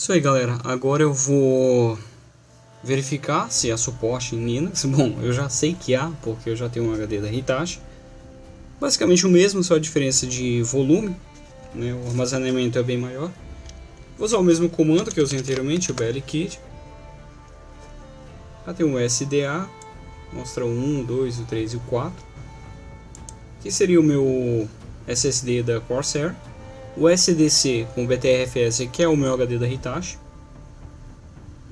Isso aí galera, agora eu vou verificar se há suporte em Linux. Bom, eu já sei que há, porque eu já tenho um HD da Hitachi. Basicamente o mesmo, só a diferença de volume, né? o armazenamento é bem maior. Vou usar o mesmo comando que eu usei anteriormente, o blkit. Já tem o SDA, mostra o 1, o 2, o 3 e o 4. Aqui seria o meu SSD da Corsair. O SDC com BTRFS, que é o meu HD da Hitachi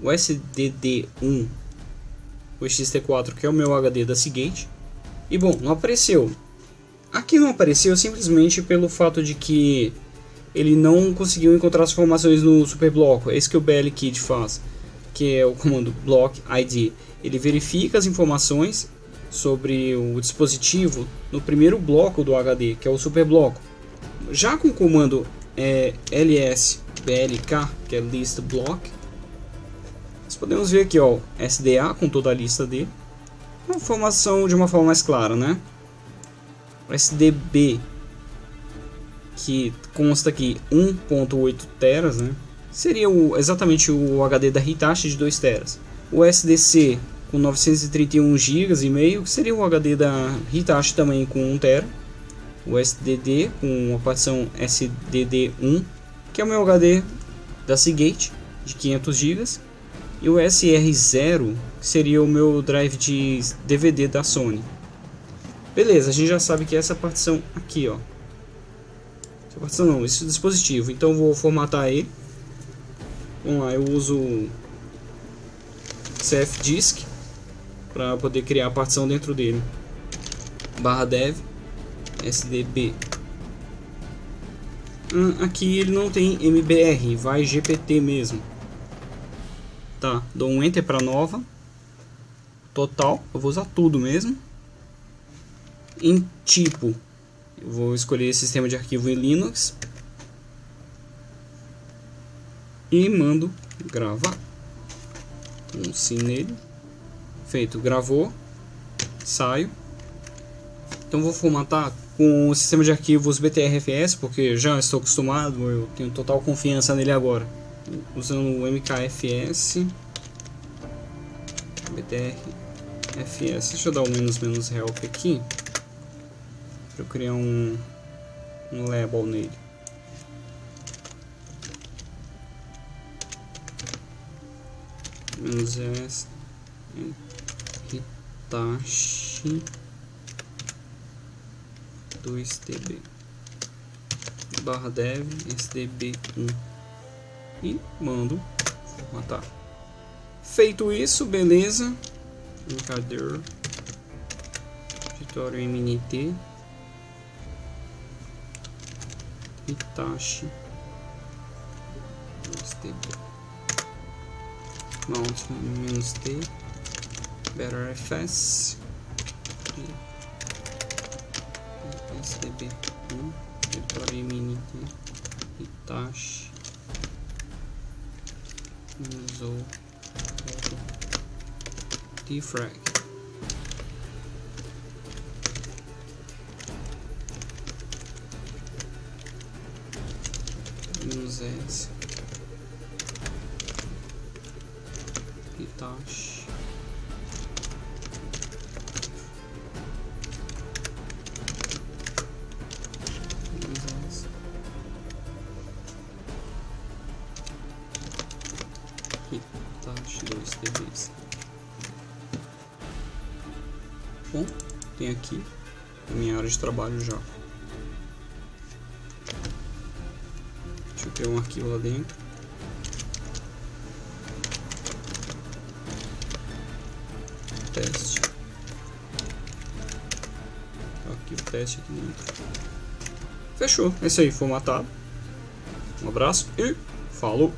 o SDD1, o XT4, que é o meu HD da Seagate. E bom, não apareceu. Aqui não apareceu simplesmente pelo fato de que ele não conseguiu encontrar as informações no superbloco. É isso que o BLKit faz, que é o comando block ID. Ele verifica as informações sobre o dispositivo no primeiro bloco do HD, que é o superbloco. Já com o comando é, ls blk, que é list block, nós podemos ver aqui, ó, SDA com toda a lista dele. Uma informação de uma forma mais clara, né? O SDB, que consta aqui 1.8 teras, né? Seria o, exatamente o HD da Hitachi de 2 teras. O SDC com 931 GB e meio, que seria o HD da Hitachi também com 1 tera. O SDD com a partição SDD1, que é o meu HD da Seagate de 500 GB e o SR0 seria o meu drive de DVD da Sony. Beleza, a gente já sabe que é essa partição aqui, ó. Essa partição não, esse dispositivo. Então vou formatar ele. Vamos lá, eu uso CFDisk para poder criar a partição dentro dele. Barra dev SDB. Hum, aqui ele não tem MBR, vai GPT mesmo. Tá, dou um Enter para nova. Total, eu vou usar tudo mesmo. Em tipo, eu vou escolher sistema de arquivo em Linux. E mando gravar. Um sim nele. Feito, gravou. Saio. Então vou formatar com o sistema de arquivos BTRFS, porque já estou acostumado, eu tenho total confiança nele agora usando o MKFS BTRFS. Deixa eu dar o menos menos help aqui para eu criar um, um label nele. Menos S Hitachi 2TB barra dev sdb1 e mando matar. Feito isso, beleza. Encadeiro. Editório MNT. Hitachi. STB. Mount T. Better FS. STB 1. Editório MNT. Hitachi usou defrag minus S Hitachi Hitachi 2 TVs. Bom, tem aqui a minha área de trabalho já. Deixa eu ter um arquivo lá dentro. Teste. Arquivo teste aqui dentro. Fechou. É isso aí, formatado. Um abraço e falou!